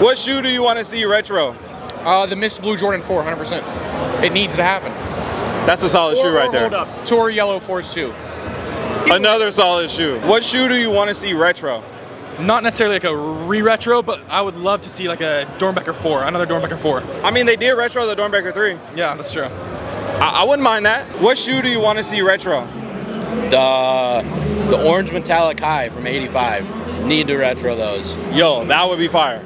What shoe do you want to see retro? Uh, the Mist Blue Jordan 4, 100%. It needs to happen. That's a solid shoe right there. Hold up. Tour Yellow Force 2. Another solid shoe. What shoe do you want to see retro? Not necessarily like a re-retro, but I would love to see like a Doernbecher 4, another Doernbecher 4. I mean, they did retro the Doernbecher 3. Yeah, that's true. I, I wouldn't mind that. What shoe do you want to see retro? The the orange metallic high from '85. Need to retro those. Yo, that would be fire.